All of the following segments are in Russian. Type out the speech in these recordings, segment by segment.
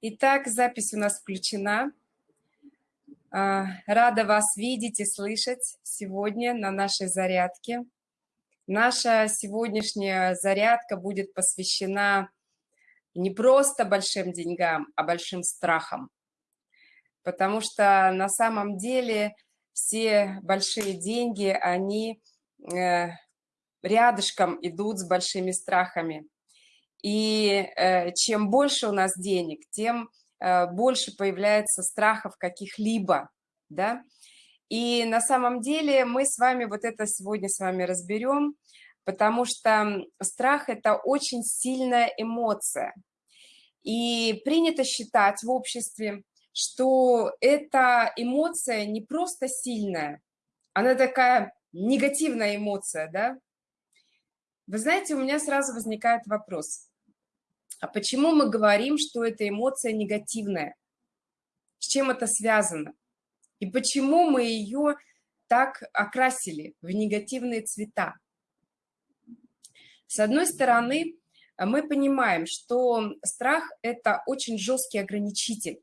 Итак, запись у нас включена. А, рада вас видеть и слышать сегодня на нашей зарядке. Наша сегодняшняя зарядка будет посвящена не просто большим деньгам, а большим страхам. Потому что на самом деле все большие деньги, они э, рядышком идут с большими страхами. И э, чем больше у нас денег, тем э, больше появляется страхов каких-либо, да. И на самом деле мы с вами вот это сегодня с вами разберем, потому что страх – это очень сильная эмоция. И принято считать в обществе, что эта эмоция не просто сильная, она такая негативная эмоция, да. Вы знаете, у меня сразу возникает вопрос – а почему мы говорим, что эта эмоция негативная? С чем это связано? И почему мы ее так окрасили в негативные цвета? С одной стороны, мы понимаем, что страх – это очень жесткий ограничитель.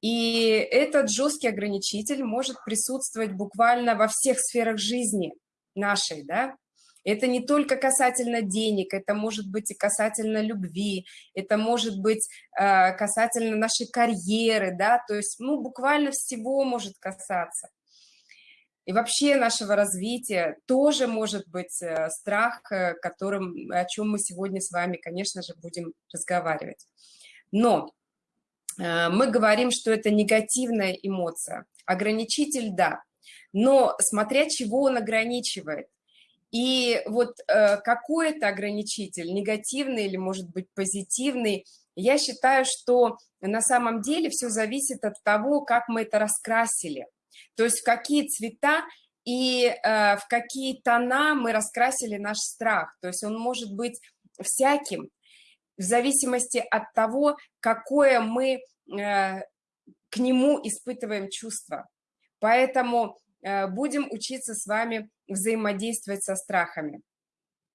И этот жесткий ограничитель может присутствовать буквально во всех сферах жизни нашей, да, это не только касательно денег, это может быть и касательно любви, это может быть э, касательно нашей карьеры, да, то есть, ну, буквально всего может касаться. И вообще нашего развития тоже может быть э, страх, э, которым, о чем мы сегодня с вами, конечно же, будем разговаривать. Но мы говорим, что это негативная эмоция. Ограничитель – да. Но смотря чего он ограничивает. И вот э, какой это ограничитель, негативный или, может быть, позитивный, я считаю, что на самом деле все зависит от того, как мы это раскрасили. То есть в какие цвета и э, в какие тона мы раскрасили наш страх. То есть он может быть всяким, в зависимости от того, какое мы э, к нему испытываем чувство. Поэтому будем учиться с вами взаимодействовать со страхами.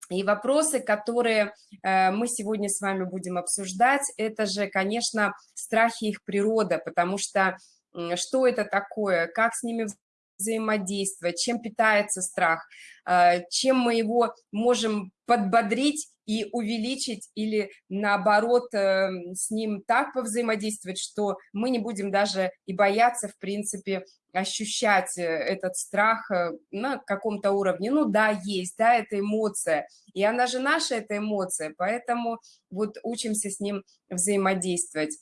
И вопросы, которые э, мы сегодня с вами будем обсуждать, это же, конечно, страхи их природа, потому что что это такое, как с ними взаимодействовать, чем питается страх, э, чем мы его можем подбодрить и увеличить или наоборот эм, с ним так повзаимодействовать, что мы не будем даже и бояться, в принципе, ощущать э, этот страх э, на каком-то уровне. Ну да, есть, да, это эмоция, и она же наша, эта эмоция, поэтому вот учимся с ним взаимодействовать.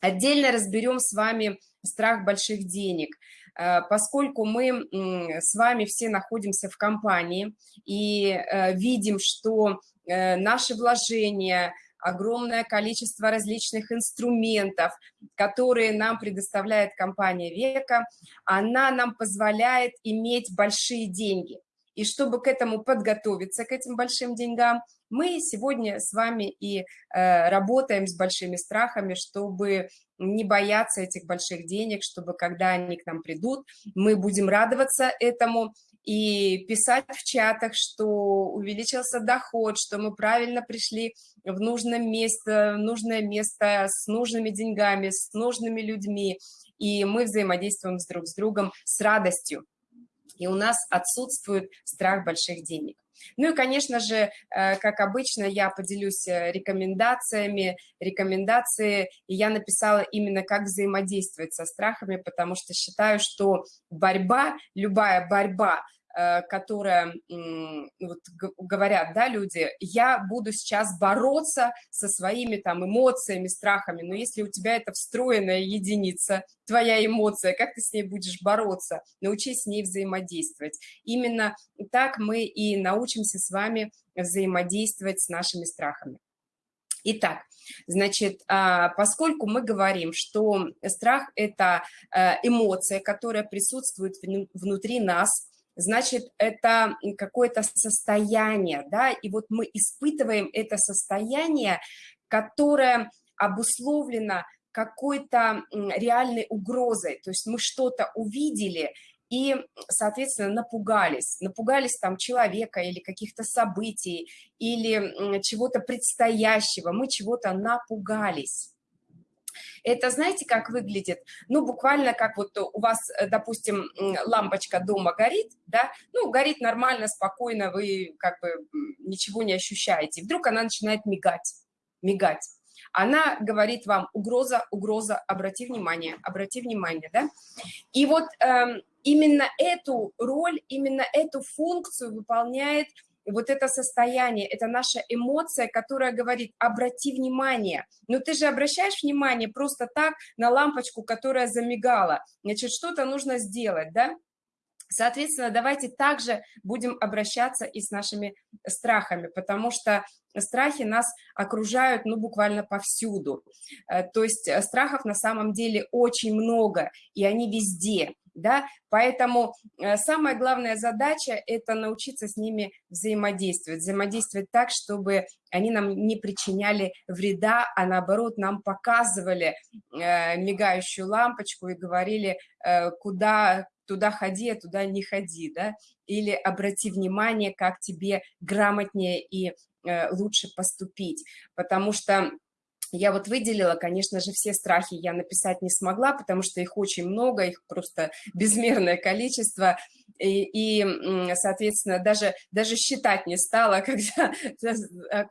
Отдельно разберем с вами страх больших денег, э, поскольку мы с вами все находимся в компании и видим, что наши вложения, огромное количество различных инструментов, которые нам предоставляет компания Века, она нам позволяет иметь большие деньги. И чтобы к этому подготовиться, к этим большим деньгам, мы сегодня с вами и э, работаем с большими страхами, чтобы не бояться этих больших денег, чтобы когда они к нам придут, мы будем радоваться этому, и писать в чатах, что увеличился доход, что мы правильно пришли в нужное место, в нужное место с нужными деньгами, с нужными людьми, и мы взаимодействуем с друг с другом с радостью. И у нас отсутствует страх больших денег. Ну и, конечно же, э, как обычно, я поделюсь э, рекомендациями. Рекомендации я написала именно, как взаимодействовать со страхами, потому что считаю, что борьба, любая борьба Э, которая, вот говорят, да, люди, я буду сейчас бороться со своими там эмоциями, страхами, но если у тебя это встроенная единица, твоя эмоция, как ты с ней будешь бороться? Научись с ней взаимодействовать. Именно так мы и научимся с вами взаимодействовать с нашими страхами. Итак, значит, а, поскольку мы говорим, что страх – это э, эмоция, которая присутствует внутри нас, значит, это какое-то состояние, да, и вот мы испытываем это состояние, которое обусловлено какой-то реальной угрозой, то есть мы что-то увидели и, соответственно, напугались, напугались там человека или каких-то событий, или чего-то предстоящего, мы чего-то напугались. Это знаете, как выглядит? Ну, буквально как вот у вас, э, допустим, лампочка дома горит, да, ну, горит нормально, спокойно, вы как бы ничего не ощущаете. Вдруг она начинает мигать, мигать. Она говорит вам угроза, угроза, обрати внимание, обрати внимание, да? И вот эм, именно эту роль, именно эту функцию выполняет вот это состояние, это наша эмоция, которая говорит, обрати внимание. Но ты же обращаешь внимание просто так на лампочку, которая замигала. Значит, что-то нужно сделать, да? Соответственно, давайте также будем обращаться и с нашими страхами, потому что страхи нас окружают, ну, буквально повсюду. Э, то есть э, страхов на самом деле очень много, и они везде да, поэтому э, самая главная задача – это научиться с ними взаимодействовать, взаимодействовать так, чтобы они нам не причиняли вреда, а наоборот нам показывали э, мигающую лампочку и говорили, э, куда туда ходи, а туда не ходи, да, или обрати внимание, как тебе грамотнее и лучше поступить, потому что я вот выделила, конечно же, все страхи я написать не смогла, потому что их очень много, их просто безмерное количество. И, и соответственно, даже, даже считать не стала, когда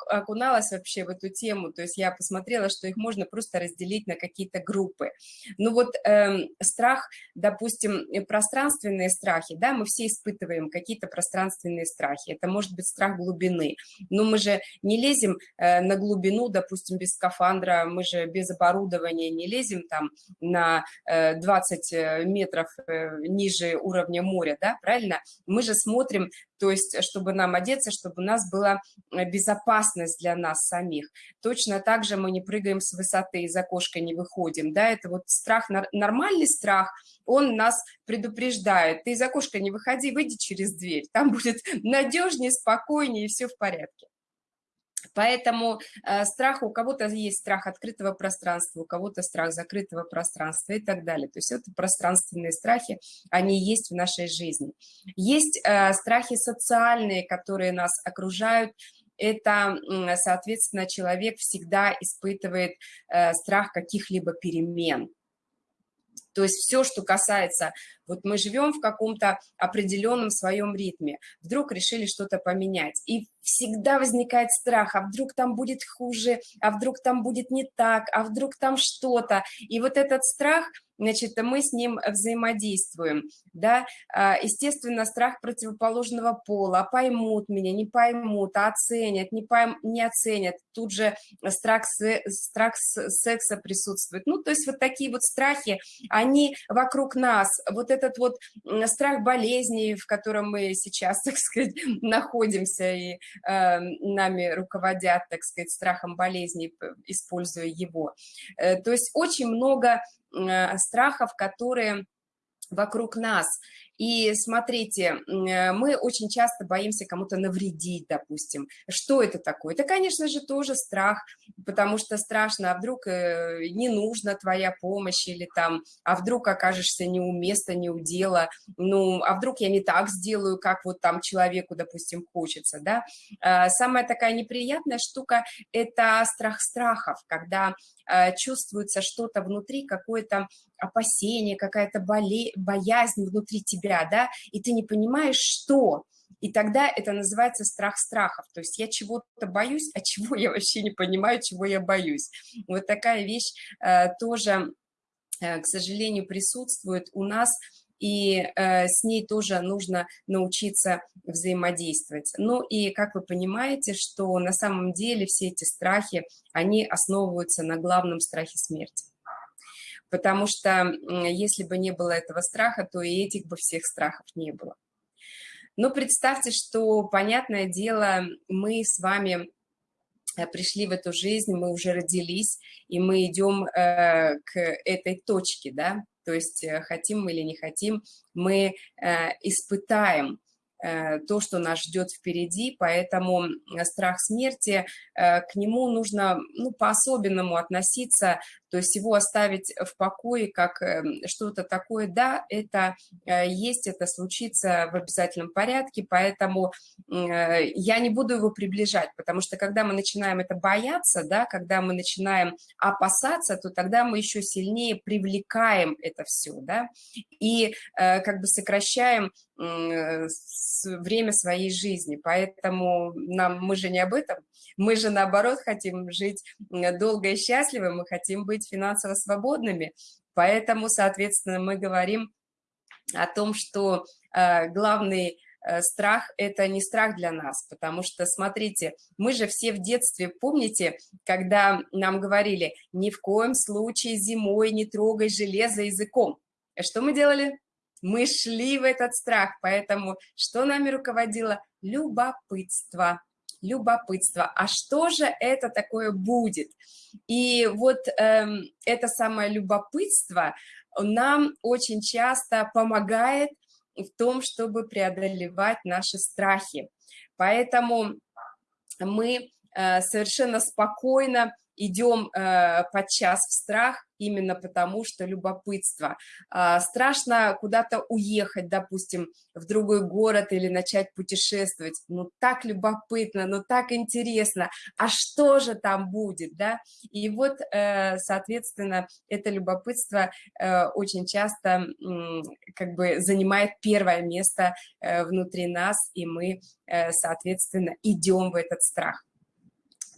окуналась вообще в эту тему. То есть я посмотрела, что их можно просто разделить на какие-то группы. Ну вот э, страх, допустим, пространственные страхи, да, мы все испытываем какие-то пространственные страхи. Это может быть страх глубины. Но мы же не лезем э, на глубину, допустим, без скафандра, мы же без оборудования не лезем там на э, 20 э, метров э, ниже уровня моря, да, правильно? Мы же смотрим, то есть, чтобы нам одеться, чтобы у нас была э, безопасность для нас самих. Точно так же мы не прыгаем с высоты, из окошка не выходим, да, это вот страх, нормальный страх, он нас предупреждает, ты из окошка не выходи, выйди через дверь, там будет надежнее, спокойнее и все в порядке. Поэтому э, страх, у кого-то есть страх открытого пространства, у кого-то страх закрытого пространства и так далее. То есть это пространственные страхи, они есть в нашей жизни. Есть э, страхи социальные, которые нас окружают, это, соответственно, человек всегда испытывает э, страх каких-либо перемен. То есть все, что касается, вот мы живем в каком-то определенном своем ритме, вдруг решили что-то поменять, и всегда возникает страх, а вдруг там будет хуже, а вдруг там будет не так, а вдруг там что-то. И вот этот страх, значит, мы с ним взаимодействуем, да. А, естественно, страх противоположного пола, поймут меня, не поймут, а оценят, не, пойм, не оценят. Тут же страх, страх секса присутствует. Ну, то есть вот такие вот страхи, они вокруг нас. Вот этот вот страх болезни, в котором мы сейчас, так сказать, находимся, и э, нами руководят, так сказать, страхом болезни, используя его. Э, то есть очень много страхов, которые вокруг нас. И смотрите, э, мы очень часто боимся кому-то навредить, допустим. Что это такое? Это, конечно же, тоже страх, потому что страшно, а вдруг э, не нужна твоя помощь, или там, а вдруг окажешься не у места, не у дела, ну, а вдруг я не так сделаю, как вот там человеку, допустим, хочется, да. А, самая такая неприятная штука – это страх страхов, когда э, чувствуется что-то внутри, какое-то опасение, какая-то боязнь внутри тебя, себя, да, и ты не понимаешь, что. И тогда это называется страх страхов. То есть я чего-то боюсь, а чего я вообще не понимаю, чего я боюсь. Вот такая вещь э, тоже, э, к сожалению, присутствует у нас, и э, с ней тоже нужно научиться взаимодействовать. Ну и как вы понимаете, что на самом деле все эти страхи, они основываются на главном страхе смерти потому что если бы не было этого страха, то и этих бы всех страхов не было. Но представьте, что, понятное дело, мы с вами э, пришли в эту жизнь, мы уже родились, и мы идем э, к этой точке, да, то есть э, хотим мы или не хотим, мы э, испытаем Э, то, что нас ждет впереди, поэтому страх смерти, э, к нему нужно ну, по-особенному относиться, То есть его оставить в покое как эм, что-то такое, да, это э, есть, это случится в обязательном порядке, поэтому э, я не буду его приближать, потому что когда мы начинаем это бояться, да, когда мы начинаем опасаться, то тогда мы еще сильнее привлекаем это все, да, и как бы сокращаем время своей жизни, поэтому нам, мы же не об этом, мы же наоборот хотим жить долго и счастливо, мы хотим быть финансово свободными, поэтому, соответственно, мы говорим о том, что э, главный э, страх – это не страх для нас, потому что, смотрите, мы же все в детстве, помните, когда нам говорили, ни в коем случае зимой не трогай железо языком. Что мы делали? Мы шли в этот страх, поэтому что нами руководило? Любопытство. Любопытство. А что же это такое будет? И вот эм, это самое любопытство нам очень часто помогает в том, чтобы преодолевать наши страхи. Поэтому мы э, совершенно спокойно идем э, подчас в страх именно потому, что любопытство. Э, страшно куда-то уехать, допустим, в другой город или начать путешествовать. Ну, так любопытно, ну, так интересно. А что же там будет, да? И вот, э, соответственно, это любопытство э, очень часто э, как бы занимает первое место э, внутри нас, и мы, э, соответственно, идем в этот страх.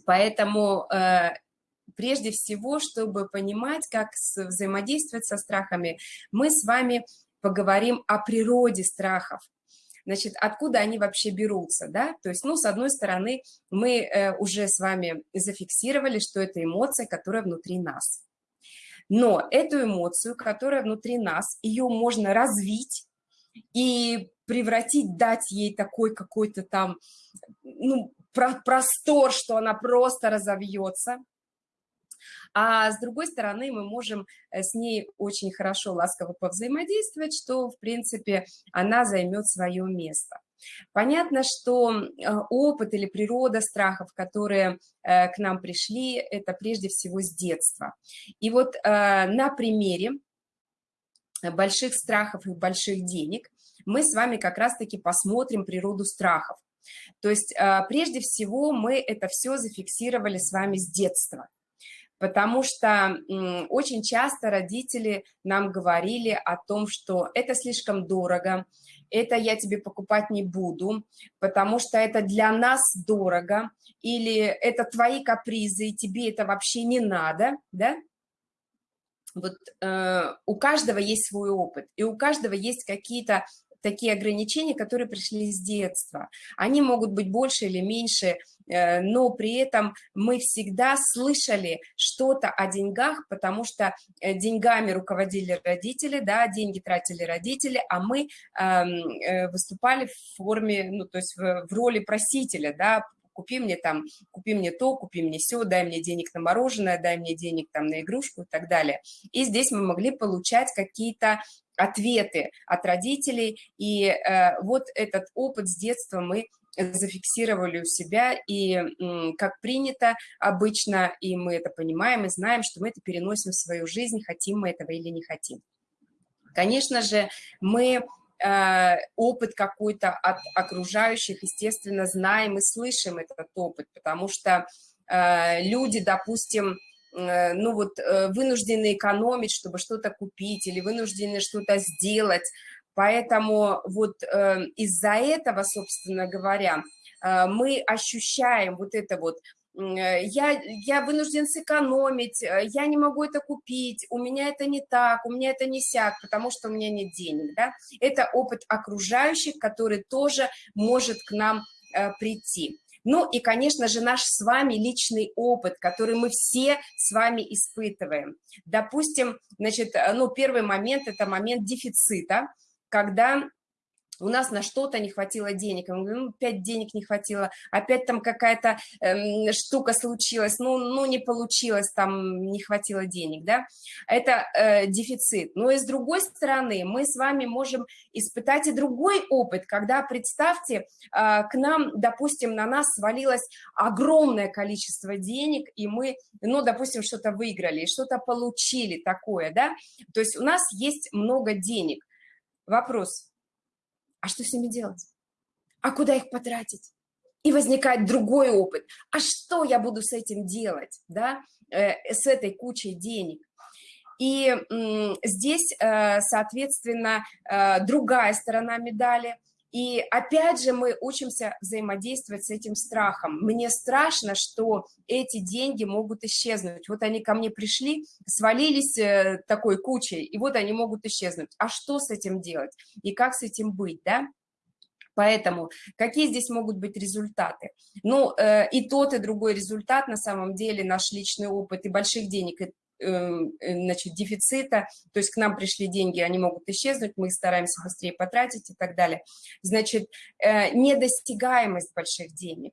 Поэтому э, прежде всего, чтобы понимать, как взаимодействовать со страхами, мы с вами поговорим о природе страхов. Значит, откуда они вообще берутся, да? То есть, ну, с одной стороны, мы э, уже с вами зафиксировали, что это эмоция, которая внутри нас. Но эту эмоцию, которая внутри нас, ее можно развить и превратить, дать ей такой какой-то там, ну, простор, что она просто разовьется, а с другой стороны, мы можем э, с ней очень хорошо, ласково повзаимодействовать, что, в принципе, она займет свое место. Понятно, что э, опыт или природа страхов, которые э, к нам пришли, это прежде всего с детства. И вот на примере больших страхов и больших денег мы с вами как раз-таки посмотрим природу страхов. То есть прежде всего мы это все зафиксировали с вами с детства потому что очень часто родители нам говорили о том, что это слишком дорого, это я тебе покупать не буду, потому что это для нас дорого, или это твои капризы, и тебе это вообще не надо, да? Вот э, у каждого есть свой опыт, и у каждого есть какие-то такие ограничения, которые пришли с детства. Они могут быть больше или меньше, э, но при этом мы всегда слышали что-то о деньгах, потому что э, деньгами руководили родители, да, деньги тратили родители, а мы эм, э, выступали в форме, ну, то есть в, в роли просителя, да, купи мне там, купи мне то, купи мне все, дай мне денег на мороженое, дай мне денег там на игрушку и так далее. И здесь мы могли получать какие-то ответы от родителей, и э, вот этот опыт с детства мы зафиксировали у себя, и как принято обычно, и мы это понимаем, и знаем, что мы это переносим в свою жизнь, хотим мы этого или не хотим. Конечно же, мы э, опыт какой-то от окружающих, естественно, знаем и слышим этот опыт, потому что э, люди, допустим, ну вот, э, вынуждены экономить, чтобы что-то купить, или вынуждены что-то сделать. Поэтому вот э, из-за этого, собственно говоря, мы ощущаем вот это вот, я, я вынужден сэкономить, я не могу это купить, у меня это не так, у меня это не сяк, потому что у меня нет денег, да. Это опыт окружающих, который тоже может к нам прийти. Ну и, конечно же, наш с вами личный опыт, который мы все с вами испытываем. Допустим, значит, э, ну, первый момент – это момент дефицита, когда у нас на что-то не хватило денег, мы говорим, ну, опять денег не хватило, опять там какая-то эм, штука случилась, ну, ну, не получилось, там не хватило денег, да, это э, дефицит. Но и с другой стороны, мы с вами можем испытать и другой опыт, когда, представьте, э, к нам, допустим, на нас свалилось огромное количество денег, и мы, ну, допустим, что-то выиграли, что-то получили такое, да, то есть у нас есть много денег. Вопрос, а что с ними делать? А куда их потратить? И возникает другой опыт. А что я буду с этим делать, да, э, с этой кучей денег? И здесь, э, соответственно, э, другая сторона медали. И опять же мы учимся взаимодействовать с этим страхом. Мне страшно, что эти деньги могут исчезнуть. Вот они ко мне пришли, свалились э, такой кучей, и вот они могут исчезнуть. А что с этим делать? И как с этим быть, да? Поэтому какие здесь могут быть результаты? Ну, э, и тот, и другой результат, на самом деле, наш личный опыт и больших денег, и значит, дефицита, то есть к нам пришли деньги, они могут исчезнуть, мы стараемся быстрее потратить и так далее. Значит, э, недостигаемость больших денег.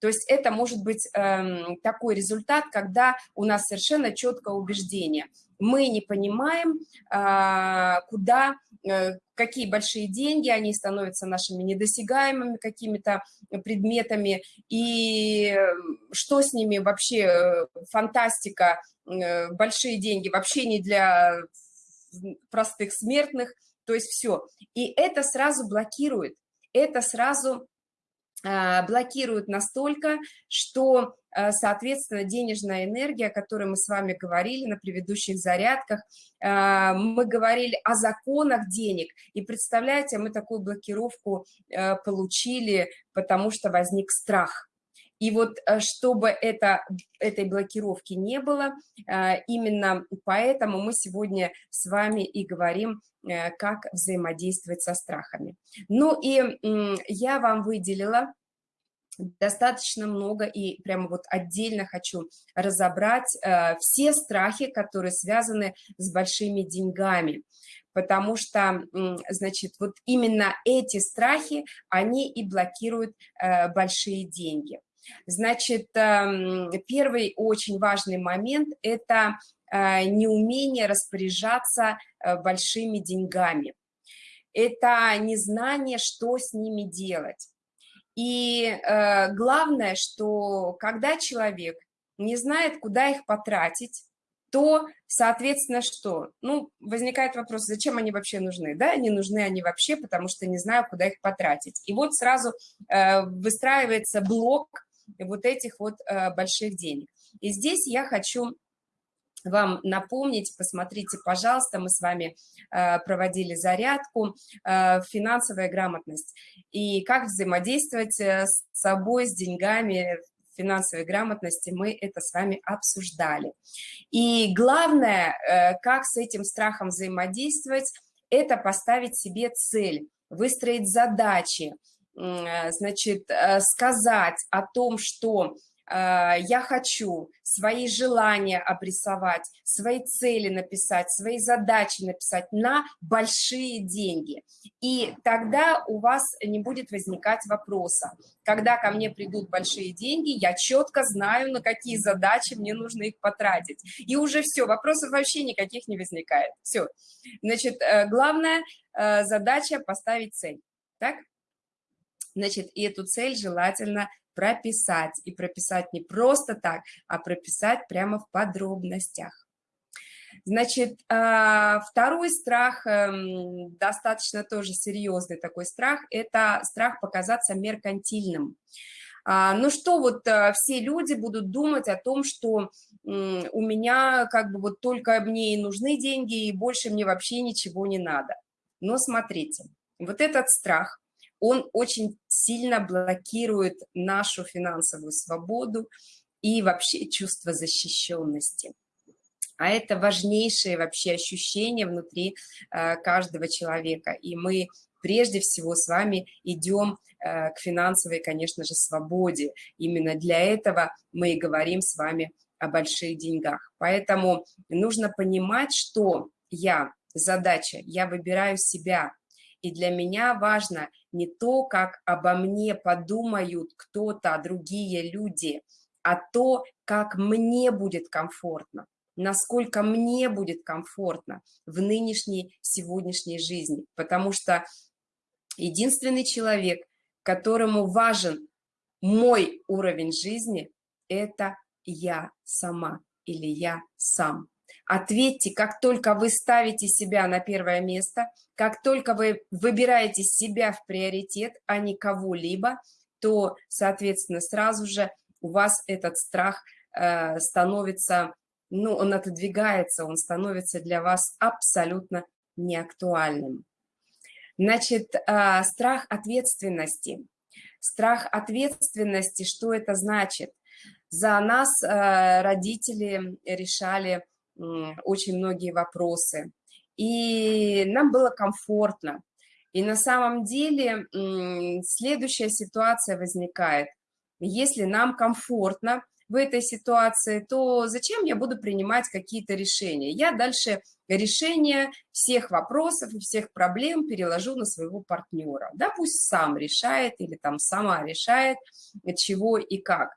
То есть это может быть э, такой результат, когда у нас совершенно четкое убеждение. Мы не понимаем, э, куда, э, какие большие деньги, они становятся нашими недосягаемыми какими-то предметами, и что с ними вообще, э, фантастика, Э, большие деньги вообще не для простых смертных, то есть все. И это сразу блокирует, это сразу а, блокирует настолько, что, соответственно, денежная энергия, о которой мы с вами говорили на предыдущих зарядках, а, мы говорили о законах денег, и представляете, мы такую блокировку получили, потому что возник страх – и вот э, чтобы это, этой блокировки не было, э, именно поэтому мы сегодня с вами и говорим, э, как взаимодействовать со страхами. Ну и я вам выделила достаточно много и прямо вот отдельно хочу разобрать все страхи, которые связаны с большими деньгами потому что, значит, вот именно эти страхи, они и блокируют большие деньги. Значит, эм, первый очень важный момент – это э, неумение распоряжаться э, большими деньгами. Это незнание, что с ними делать. И э, главное, что когда человек не знает, куда их потратить, то, соответственно, что? Ну, возникает вопрос, зачем они вообще нужны? Да, не нужны они вообще, потому что не знаю, куда их потратить. И вот сразу э, выстраивается блок вот этих вот э, больших денег. И здесь я хочу вам напомнить, посмотрите, пожалуйста, мы с вами э, проводили зарядку э, «Финансовая грамотность» и как взаимодействовать с собой, с деньгами, финансовой грамотности, мы это с вами обсуждали. И главное, как с этим страхом взаимодействовать, это поставить себе цель, выстроить задачи, Э, значит, э, сказать о том, что э, я хочу свои желания обрисовать, свои цели написать, свои задачи написать на большие деньги. И тогда у вас не будет возникать вопроса. Когда ко мне придут большие деньги, я четко знаю, на какие задачи мне нужно их потратить. И уже все, вопросов вообще никаких не возникает. Все. Значит, главная задача – поставить цель. Так? Значит, и эту цель желательно прописать. И прописать не просто так, а прописать прямо в подробностях. Значит, а, второй страх, эм, достаточно тоже серьезный такой страх, это страх показаться меркантильным. А, ну что, вот э, все люди будут думать о том, что у меня как бы вот только мне и нужны деньги, и больше мне вообще ничего не надо. Но смотрите, вот этот страх, он очень сильно блокирует нашу финансовую свободу и вообще чувство защищенности. А это важнейшее вообще ощущение внутри э, каждого человека. И мы прежде всего с вами идем э, к финансовой, конечно же, свободе. Именно для этого мы и говорим с вами о больших деньгах. Поэтому нужно понимать, что я, задача, я выбираю себя, И для меня важно не то, как обо мне подумают кто-то, другие люди, а то, как мне будет комфортно, насколько мне будет комфортно в нынешней, сегодняшней жизни. Потому что единственный человек, которому важен мой уровень жизни, это я сама или я сам. Ответьте, как только вы ставите себя на первое место, как только вы выбираете себя в приоритет, а не кого-либо, то, соответственно, сразу же у вас этот страх э, становится, ну, он отодвигается, он становится для вас абсолютно неактуальным. Значит, э, страх ответственности. Страх ответственности, что это значит? За нас э, родители решали очень многие вопросы, и нам было комфортно. И на самом деле следующая ситуация возникает. Если нам комфортно в этой ситуации, то зачем я буду принимать какие-то решения? Я дальше решение всех вопросов и всех проблем переложу на своего партнера. Да, пусть сам решает или там сама решает, чего и как.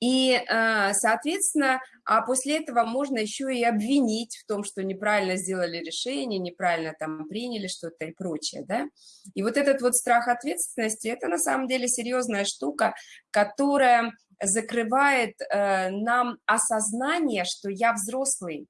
И, э, соответственно, а после этого можно еще и обвинить в том, что неправильно сделали решение, неправильно там приняли что-то и прочее, да. И вот этот вот страх ответственности, это на самом деле серьезная штука, которая закрывает э, нам осознание, что я взрослый,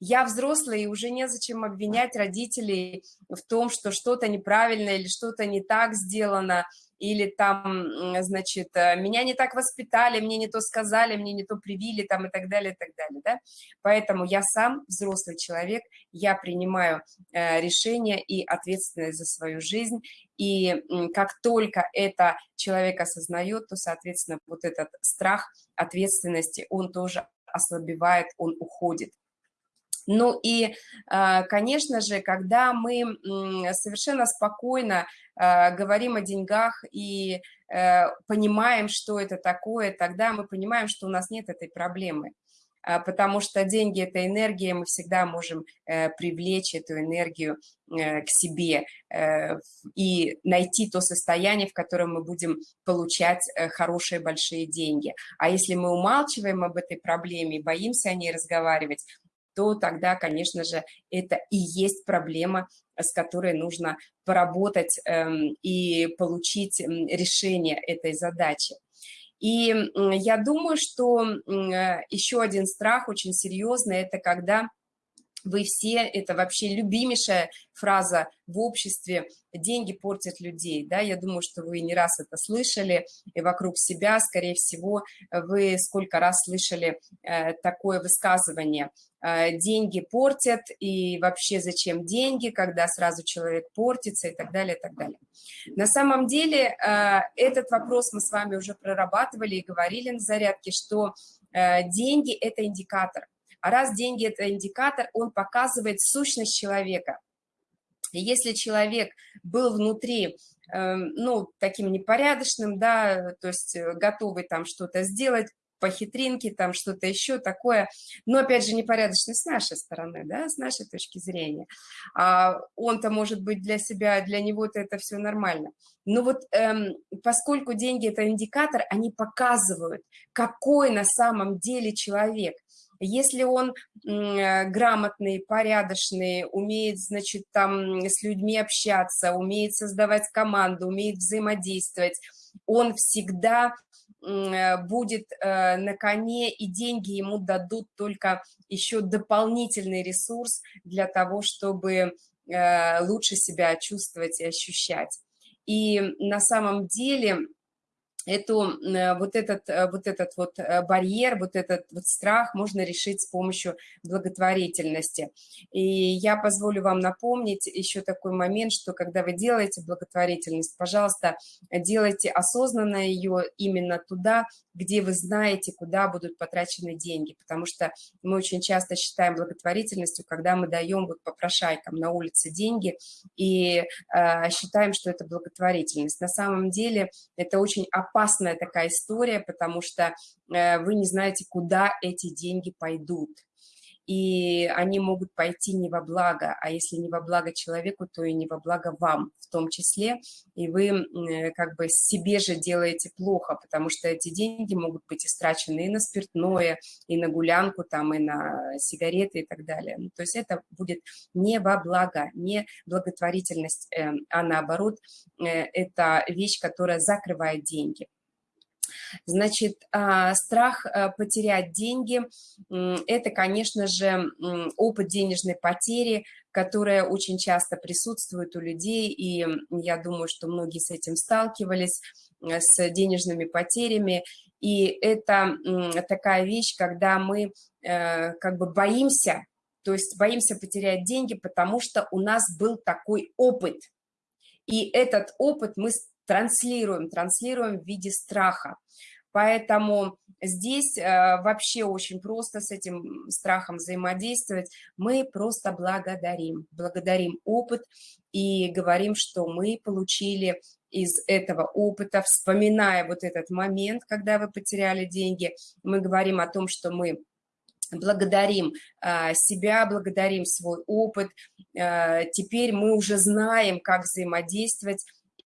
я взрослый, и уже незачем обвинять родителей в том, что что-то неправильно или что-то не так сделано, или там, значит, э, меня не так воспитали, мне не то сказали, мне не то привили, там, и так далее, и так далее, да. Поэтому я сам взрослый человек, я принимаю э, решение и ответственность за свою жизнь, и как только это человек осознает, то, соответственно, вот этот страх ответственности, он тоже ослабевает, он уходит. Ну и, а, конечно же, когда мы совершенно спокойно а, говорим о деньгах и э, понимаем, что это такое, тогда мы понимаем, что у нас нет этой проблемы а, потому что деньги – это энергия, мы всегда можем э, привлечь эту энергию э, к себе и найти то состояние, в котором мы будем получать хорошие большие деньги. А если мы умалчиваем об этой проблеме, боимся о ней разговаривать, то тогда, конечно же, это и есть проблема, с которой нужно поработать эм, и получить решение этой задачи. И я думаю, что э, еще один страх очень серьезный – это когда вы все, это вообще любимейшая фраза в обществе, деньги портят людей, да, я думаю, что вы не раз это слышали, и вокруг себя, скорее всего, вы сколько раз слышали э, такое высказывание, деньги портят, и вообще зачем деньги, когда сразу человек портится, и так далее, и так далее. На самом деле, э, этот вопрос мы с вами уже прорабатывали и говорили на зарядке, что э, деньги – это индикатор, а раз деньги – это индикатор, он показывает сущность человека. И если человек был внутри, э, ну, таким непорядочным, да, то есть э, готовый там что-то сделать, по хитринке, там что-то еще такое, но, опять же, непорядочный с нашей стороны, да, с нашей точки зрения. А он-то, может быть, для себя, для него-то это все нормально. Но вот эм, поскольку деньги – это индикатор, они показывают, какой на самом деле человек. Если он э, грамотный, порядочный, умеет, значит, там с людьми общаться, умеет создавать команду, умеет взаимодействовать, он всегда будет э, на коне, и деньги ему дадут только еще дополнительный ресурс для того, чтобы лучше себя чувствовать и ощущать. И на самом деле эту, э, вот, этот, э, вот этот вот э, барьер, вот этот вот страх можно решить с помощью благотворительности. И я позволю вам напомнить еще такой момент, что когда вы делаете благотворительность, пожалуйста, делайте осознанно ее именно туда, где вы знаете, куда будут потрачены деньги, потому что мы очень часто считаем благотворительностью, когда мы даем вот попрошайкам на улице деньги и э, считаем, что это благотворительность. На самом деле это очень опасная такая история, потому что э, вы не знаете, куда эти деньги пойдут. И они могут пойти не во благо, а если не во благо человеку, то и не во благо вам в том числе, и вы э, как бы себе же делаете плохо, потому что эти деньги могут быть истрачены и на спиртное, и на гулянку, там, и на сигареты и так далее. Ну, то есть это будет не во благо, не благотворительность, э, а наоборот, э, это вещь, которая закрывает деньги. Значит, а, страх э, потерять деньги – это, конечно же, опыт денежной потери, которая очень часто присутствует у людей, и я думаю, что многие с этим сталкивались, э, с денежными потерями, и это такая вещь, когда мы э, как бы боимся, то есть боимся потерять деньги, потому что у нас был такой опыт, и этот опыт мы транслируем, транслируем в виде страха. Поэтому здесь э, вообще очень просто с этим страхом взаимодействовать. Мы просто благодарим, благодарим опыт и говорим, что мы получили из этого опыта, вспоминая вот этот момент, когда вы потеряли деньги, мы говорим о том, что мы благодарим э, себя, благодарим свой опыт. Э, теперь мы уже знаем, как взаимодействовать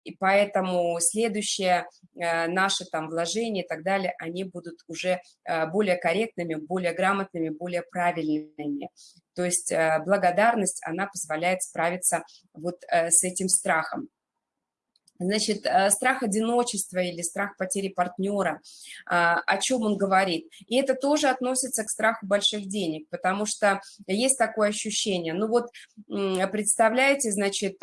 и поэтому следующее э, наши там вложения и так далее, они будут уже э, более корректными, более грамотными, более правильными. То есть э, благодарность, она позволяет справиться вот с этим страхом. Значит, страх одиночества или страх потери партнера, о чем он говорит. И это тоже относится к страху больших денег, потому что есть такое ощущение. Ну вот, представляете, значит,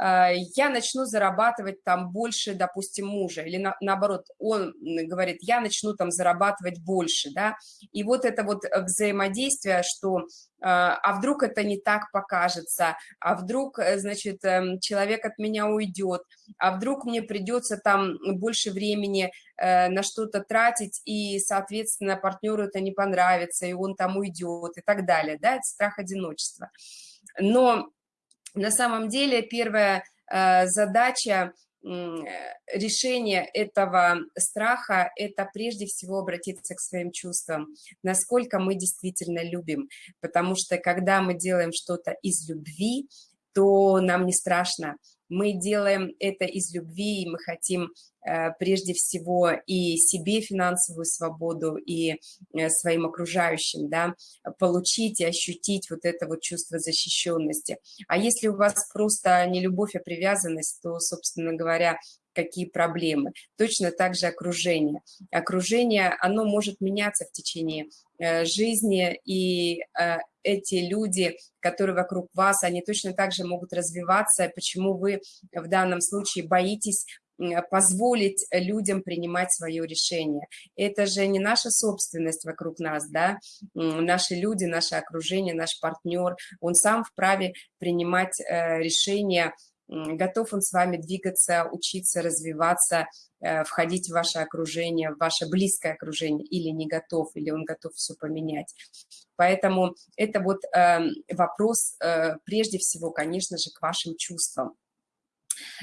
я начну зарабатывать там больше, допустим, мужа, или на, наоборот, он говорит, я начну там зарабатывать больше, да, и вот это вот взаимодействие, что а, а вдруг это не так покажется, а вдруг, э, значит, эм, человек от меня уйдет, а вдруг мне придется там больше времени э, на что-то тратить, и, соответственно, партнеру это не понравится, и он там уйдет, и так далее, да, это страх одиночества. Но на самом деле первая э, задача решения этого страха – это прежде всего обратиться к своим чувствам, насколько мы действительно любим, потому что когда мы делаем что-то из любви, то нам не страшно, мы делаем это из любви, и мы хотим э, прежде всего и себе финансовую свободу, и э, своим окружающим, да, получить и ощутить вот это вот чувство защищенности. А если у вас просто не любовь, а привязанность, то, собственно говоря, какие проблемы. Точно так же окружение. Окружение, оно может меняться в течение э, жизни, и эти люди, которые вокруг вас, они точно так же могут развиваться. Почему вы в данном случае боитесь позволить людям принимать свое решение. Это же не наша собственность вокруг нас, да, наши люди, наше окружение, наш партнер, он сам вправе принимать э, решения готов он с вами двигаться, учиться, развиваться, э, входить в ваше окружение, в ваше близкое окружение, или не готов, или он готов все поменять. Поэтому это вот эм, вопрос э, прежде всего, конечно же, к вашим чувствам.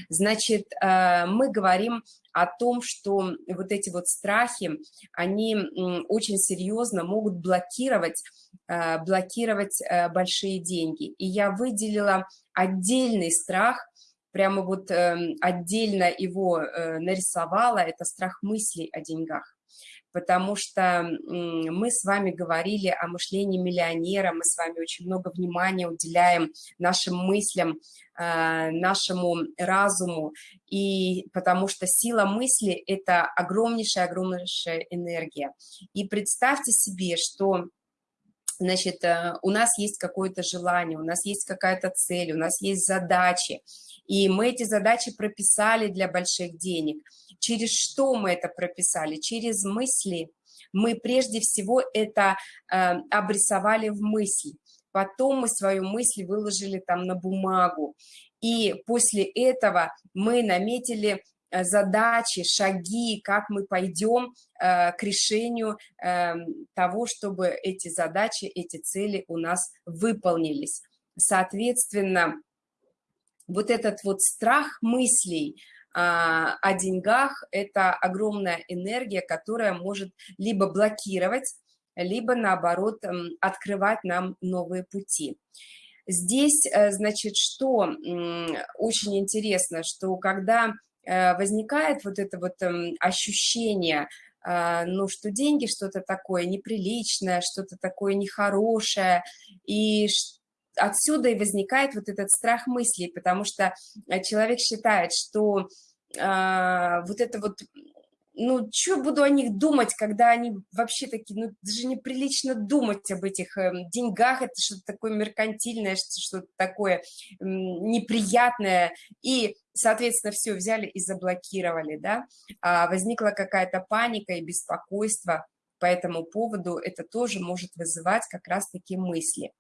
Значит, э, мы говорим о том, что вот эти вот страхи, они очень серьезно могут блокировать, блокировать большие деньги. И я выделила отдельный страх, прямо вот э, отдельно его э, нарисовала, это страх мыслей о деньгах. Потому что мы с вами говорили о мышлении миллионера, мы с вами очень много внимания уделяем нашим мыслям, э, нашему разуму, и потому что сила мысли – это огромнейшая-огромнейшая энергия. И представьте себе, что значит, э, у нас есть какое-то желание, у нас есть какая-то цель, у нас есть задачи, и мы эти задачи прописали для больших денег. Через что мы это прописали? Через мысли. Мы прежде всего это э, обрисовали в мысли. Потом мы свою мысль выложили там на бумагу. И после этого мы наметили задачи, шаги, как мы пойдем э, к решению э, того, чтобы эти задачи, эти цели у нас выполнились. Соответственно, вот этот вот страх мыслей а, о деньгах – это огромная энергия, которая может либо блокировать либо, наоборот, открывать нам новые пути. Здесь, э, значит, что очень интересно, что когда э, возникает вот это вот ощущение, а, ну, что деньги что-то такое неприличное, что-то такое нехорошее, и отсюда и возникает вот этот страх мыслей, потому что э, человек считает, что вот это вот ну, что буду о них думать, когда они вообще такие, ну, даже неприлично думать об этих э, деньгах, это что-то такое меркантильное, что-то такое э, неприятное, и, соответственно, все взяли и заблокировали, да, а возникла какая-то паника и беспокойство по этому поводу, это тоже может вызывать как раз-таки мысли.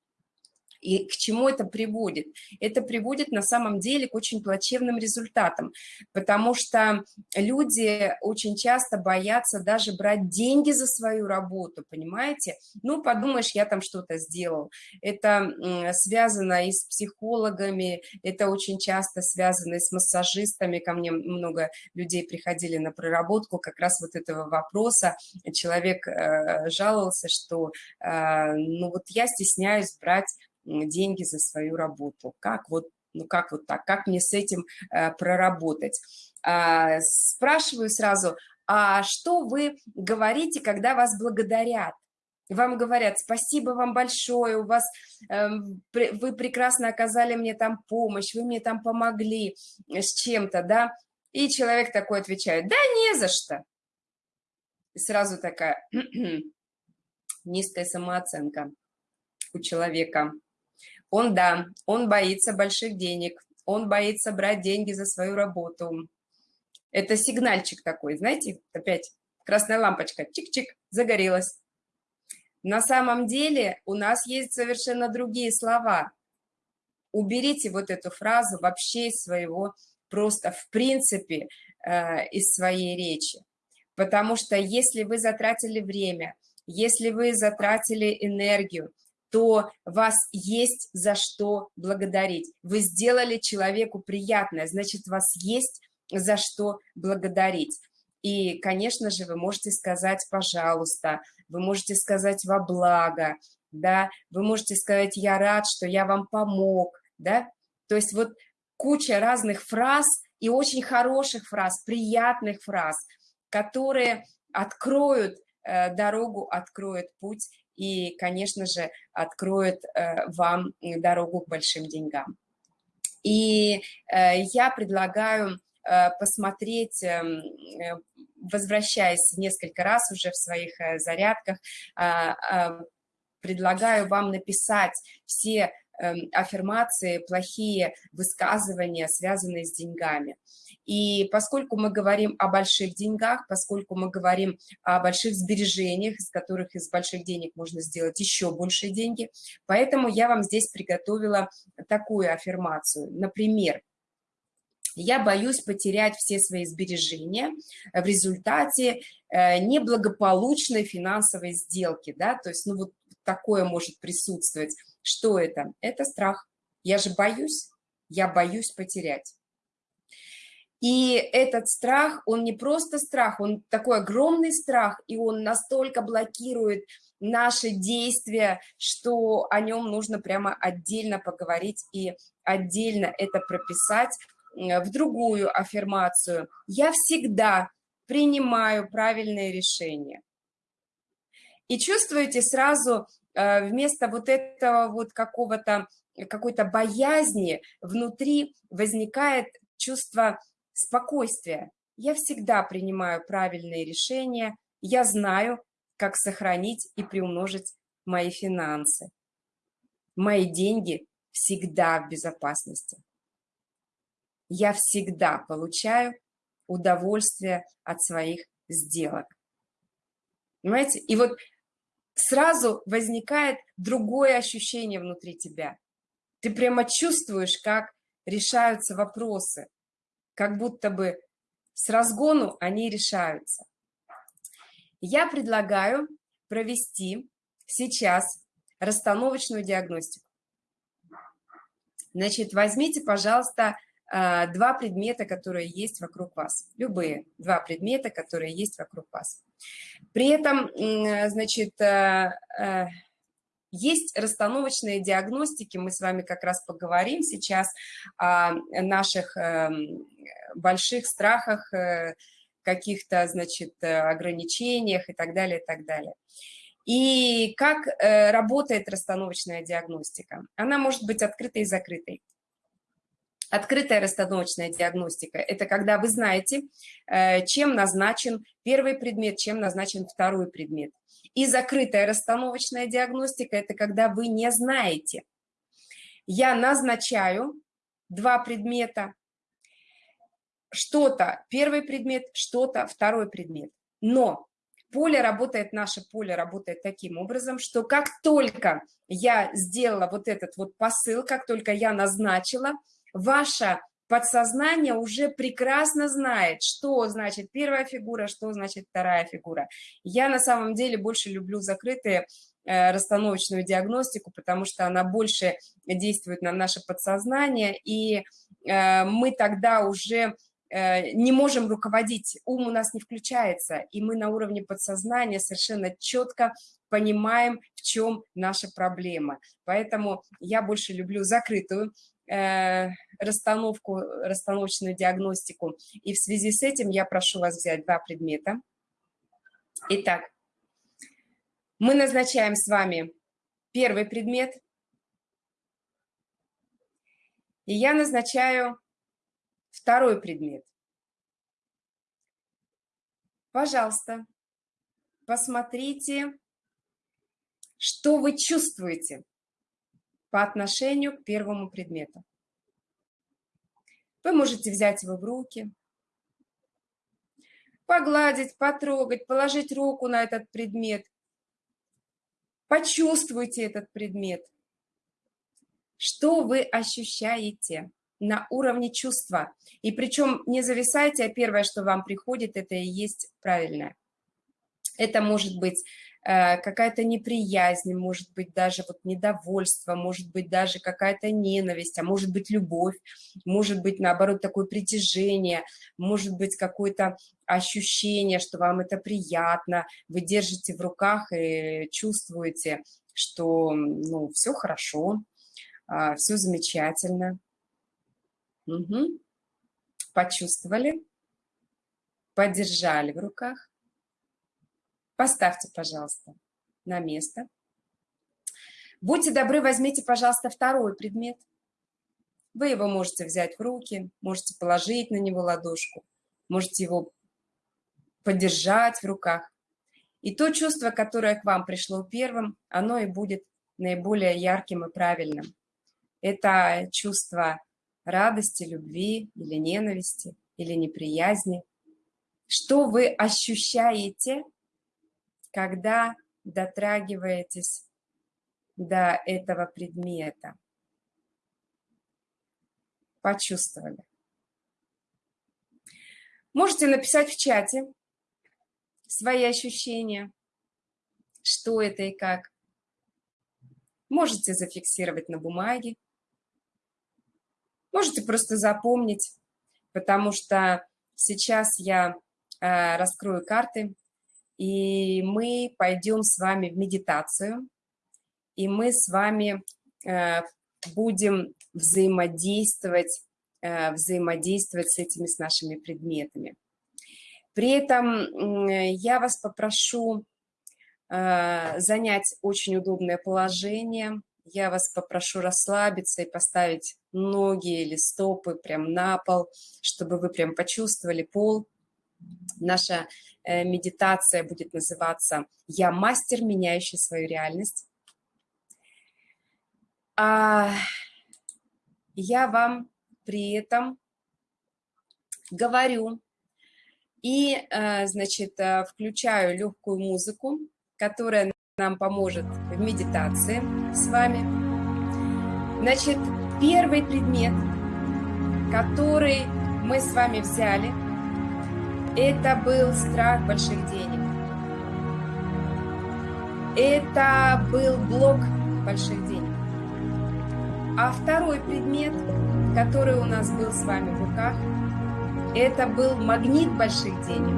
И к чему это приводит? Это приводит на самом деле к очень плачевным результатам, потому что люди очень часто боятся даже брать деньги за свою работу, понимаете? Ну, подумаешь, я там что-то сделал. Это связано и с психологами, это очень часто связано и с массажистами. Ко мне много людей приходили на проработку как раз вот этого вопроса. Человек э, жаловался, что, э, ну, вот я стесняюсь брать деньги за свою работу. Как вот, ну как вот так, как мне с этим э, проработать? А, спрашиваю сразу, а что вы говорите, когда вас благодарят? Вам говорят, спасибо вам большое, у вас, э, вы прекрасно оказали мне там помощь, вы мне там помогли с чем-то, да? И человек такой отвечает, да не за что. И сразу такая низкая самооценка у человека. Он, да, он боится больших денег, он боится брать деньги за свою работу. Это сигнальчик такой, знаете, опять красная лампочка, чик-чик, загорелась. На самом деле у нас есть совершенно другие слова. Уберите вот эту фразу вообще из своего, просто в принципе, э, из своей речи. Потому что если вы затратили время, если вы затратили энергию, то вас есть за что благодарить. Вы сделали человеку приятное, значит, вас есть за что благодарить. И, конечно же, вы можете сказать «пожалуйста», вы можете сказать «во благо», да, вы можете сказать «я рад, что я вам помог», да, то есть вот куча разных фраз и очень хороших фраз, приятных фраз, которые откроют э, дорогу, откроют путь и, конечно же, откроет э, вам дорогу к большим деньгам. И э, я предлагаю э, посмотреть, эм, возвращаясь несколько раз уже в своих зарядках, а, а, предлагаю вам написать все эм, аффирмации, плохие высказывания, связанные с деньгами. И поскольку мы говорим о больших деньгах, поскольку мы говорим о больших сбережениях, из которых из больших денег можно сделать еще большие деньги, поэтому я вам здесь приготовила такую аффирмацию. Например, я боюсь потерять все свои сбережения в результате э, неблагополучной финансовой сделки, да, то есть, ну, вот такое может присутствовать. Что это? Это страх. Я же боюсь, я боюсь потерять. И этот страх, он не просто страх, он такой огромный страх, и он настолько блокирует наши действия, что о нем нужно прямо отдельно поговорить и отдельно это прописать в другую аффирмацию. Я всегда принимаю правильные решения. И чувствуете сразу э, вместо вот этого вот какого-то какой-то боязни внутри возникает чувство спокойствие. Я всегда принимаю правильные решения, я знаю, как сохранить и приумножить мои финансы. Мои деньги всегда в безопасности. Я всегда получаю удовольствие от своих сделок. Понимаете? И вот сразу возникает другое ощущение внутри тебя. Ты прямо чувствуешь, как решаются вопросы как будто бы с разгону они решаются. Я предлагаю провести сейчас расстановочную диагностику. Значит, возьмите, пожалуйста, а, два предмета, которые есть вокруг вас. Любые два предмета, которые есть вокруг вас. При этом, значит, есть расстановочные диагностики, мы с вами как раз поговорим сейчас о наших эм, больших страхах, э, каких-то, значит, ограничениях и так далее, и так далее. И как э, работает расстановочная диагностика? Она может быть открытой и закрытой. Открытая расстановочная диагностика – это когда вы знаете, э, чем назначен первый предмет, чем назначен второй предмет. И закрытая расстановочная диагностика – это когда вы не знаете. Я назначаю два предмета, что-то первый предмет, что-то второй предмет. Но поле работает, наше поле работает таким образом, что как только я сделала вот этот вот посыл, как только я назначила – ваше подсознание уже прекрасно знает, что значит первая фигура, что значит вторая фигура. Я на самом деле больше люблю закрытые э, расстановочную диагностику, потому что она больше действует на наше подсознание, и э, мы тогда уже э, не можем руководить, ум у нас не включается, и мы на уровне подсознания совершенно четко понимаем, в чем наша проблема. Поэтому я больше люблю закрытую расстановку, расстановочную диагностику. И в связи с этим я прошу вас взять два предмета. Итак, мы назначаем с вами первый предмет. И я назначаю второй предмет. Пожалуйста, посмотрите, что вы чувствуете по отношению к первому предмету. Вы можете взять его в руки, погладить, потрогать, положить руку на этот предмет. Почувствуйте этот предмет. Что вы ощущаете на уровне чувства? И причем не зависайте, а первое, что вам приходит, это и есть правильное. Это может быть какая-то неприязнь, может быть даже вот недовольство, может быть даже какая-то ненависть, а может быть любовь, может быть наоборот такое притяжение, может быть какое-то ощущение, что вам это приятно, вы держите в руках и чувствуете, что ну, все хорошо, а, все замечательно. Угу. Почувствовали, подержали в руках. Поставьте, пожалуйста, на место. Будьте добры, возьмите, пожалуйста, второй предмет. Вы его можете взять в руки, можете положить на него ладошку, можете его подержать в руках. И то чувство, которое к вам пришло первым, оно и будет наиболее ярким и правильным. Это чувство радости, любви или ненависти, или неприязни. Что вы ощущаете когда дотрагиваетесь до этого предмета. Почувствовали. Можете написать в чате свои ощущения, что это и как. Можете зафиксировать на бумаге. Можете просто запомнить, потому что сейчас я э, раскрою карты и мы пойдем с вами в медитацию, и мы с вами э, будем взаимодействовать, э, взаимодействовать с этими, с нашими предметами. При этом я вас попрошу э, занять очень удобное положение, я вас попрошу расслабиться и поставить ноги или стопы прям на пол, чтобы вы прям почувствовали пол. Наша Э, медитация будет называться «Я мастер, меняющий свою реальность». А я вам при этом говорю и, э, значит, э, включаю легкую музыку, которая нам поможет в медитации с вами. Значит, первый предмет, который мы с вами взяли – это был страх больших денег. Это был блок больших денег. А второй предмет, который у нас был с вами в руках, это был магнит больших денег.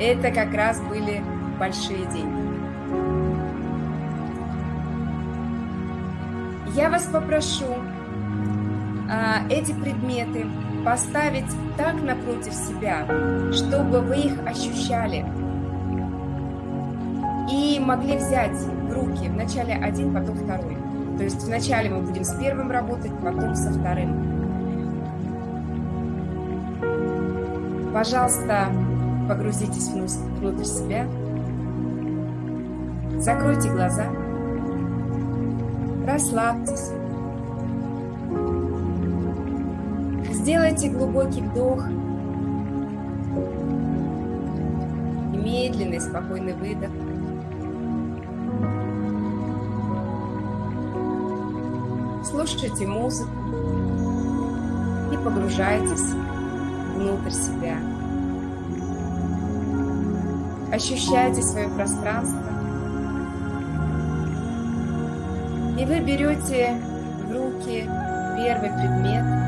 это как раз были большие деньги. Я вас попрошу а, эти предметы поставить так напротив себя, чтобы вы их ощущали и могли взять в руки вначале один, потом второй. То есть вначале мы будем с первым работать, потом со вторым. Пожалуйста, погрузитесь внутрь себя, закройте глаза, расслабьтесь, сделайте глубокий вдох и медленный, спокойный выдох. Слушайте музыку и погружайтесь внутрь себя. Ощущайте свое пространство. И вы берете в руки первый предмет.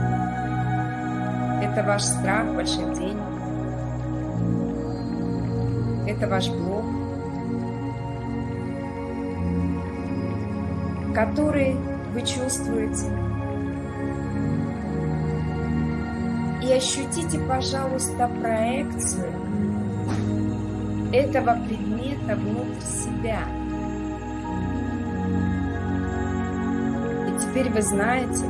Это ваш страх больших денег. Это ваш блок, который вы чувствуете и ощутите, пожалуйста, проекцию этого предмета внутрь себя. И теперь вы знаете,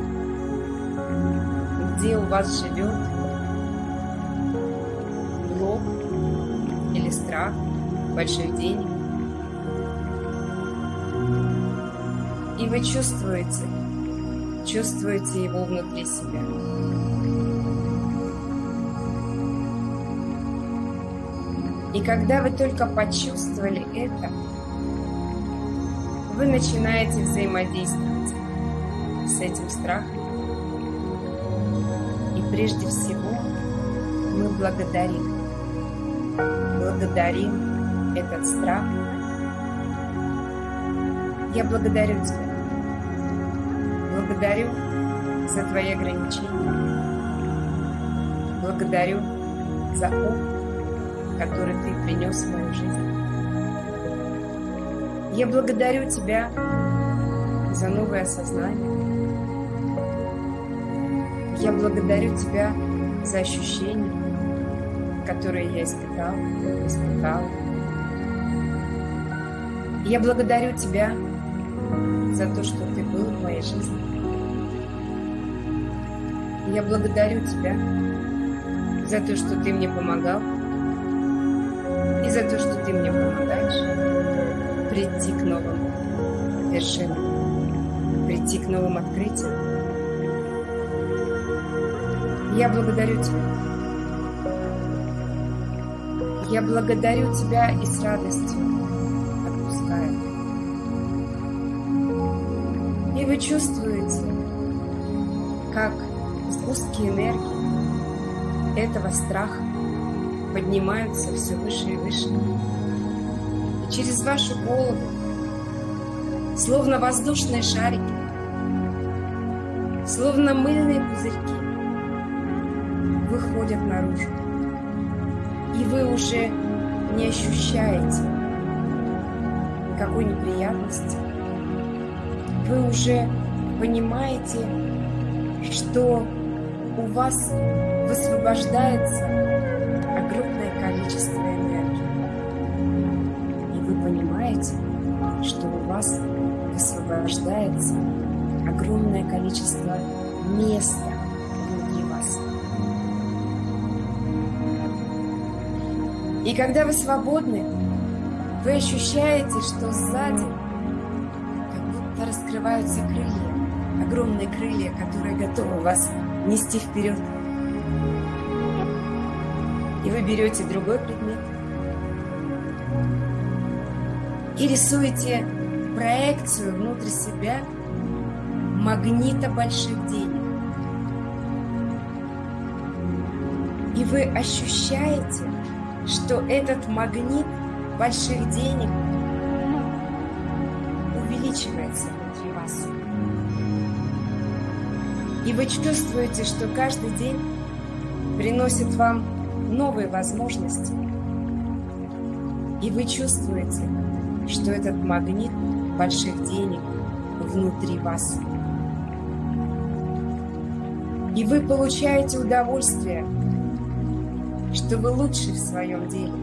где у вас живет страх больших денег. И вы чувствуете, чувствуете его внутри себя. И когда вы только почувствовали это, вы начинаете взаимодействовать с этим страхом. И прежде всего мы благодарим. Благодарим этот страх. Я благодарю тебя. Благодарю за твои ограничения. Благодарю за опыт который Ты принес в мою жизнь. Я благодарю Тебя за новое осознание. Я благодарю Тебя за ощущения, которые я испытал, испытал. Я благодарю Тебя за то, что Ты был в моей жизни. Я благодарю Тебя за то, что Ты мне помогал, и за то, что ты мне помогаешь прийти к новым вершинам, прийти к новым открытиям. Я благодарю тебя. Я благодарю тебя и с радостью отпускаю. И вы чувствуете, как сгустки энергии этого страха поднимаются все выше и выше. И через вашу голову, словно воздушные шарики, словно мыльные пузырьки, выходят наружу. Вы уже не ощущаете никакой неприятности. Вы уже понимаете, что у вас высвобождается огромное количество энергии. И вы понимаете, что у вас высвобождается огромное количество места внутри вас. И когда вы свободны, вы ощущаете, что сзади как будто раскрываются крылья, огромные крылья, которые готовы вас нести вперед. И вы берете другой предмет и рисуете проекцию внутрь себя магнита больших денег. И вы ощущаете, что этот магнит больших денег увеличивается внутри вас. И вы чувствуете, что каждый день приносит вам новые возможности, И вы чувствуете, что этот магнит больших денег внутри вас. И вы получаете удовольствие, что вы лучший в своем деле.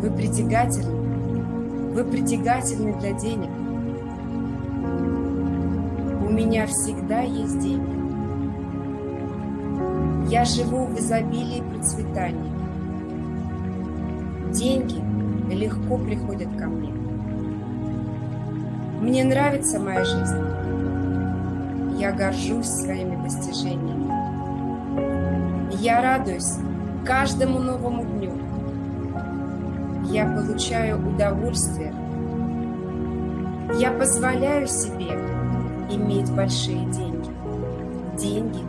Вы притягательны. Вы притягательны для денег. У меня всегда есть деньги. Я живу в изобилии и процветании. Деньги легко приходят ко мне. Мне нравится моя жизнь. Я горжусь своими достижениями. Я радуюсь каждому новому дню. Я получаю удовольствие. Я позволяю себе иметь большие деньги. Деньги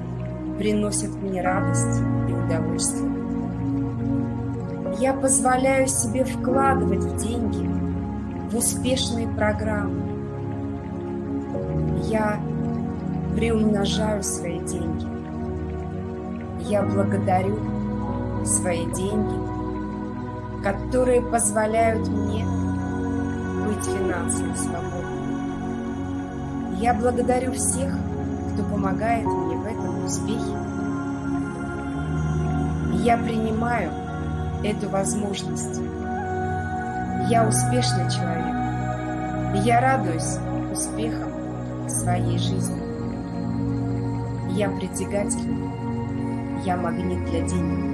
приносят мне радость и удовольствие. Я позволяю себе вкладывать в деньги, в успешные программы. Я приумножаю свои деньги. Я благодарю свои деньги, которые позволяют мне быть финансово свободным. Я благодарю всех, кто помогает мне в этом успехе. Я принимаю эту возможность. Я успешный человек. Я радуюсь успехам своей жизни. Я притягательный. Я магнит для денег.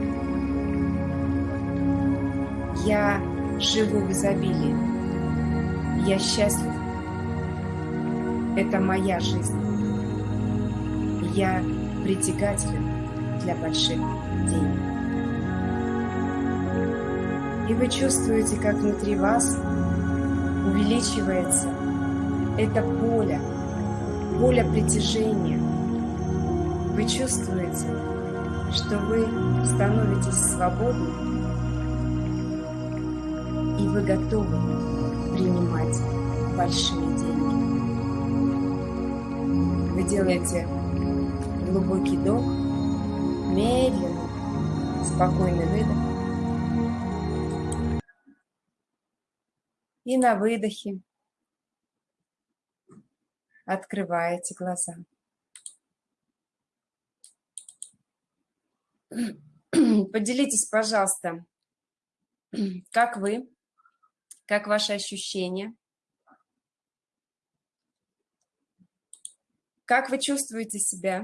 Я живу в изобилии. Я счастлив. Это моя жизнь. Я притягателен для больших денег. И вы чувствуете, как внутри вас увеличивается это поле, поле притяжения. Вы чувствуете, что вы становитесь свободны, и вы готовы принимать большие деньги. Вы делаете глубокий вдох, медленный, спокойный выдох. И на выдохе открываете глаза. Поделитесь, пожалуйста, как вы, как ваши ощущения, как вы чувствуете себя.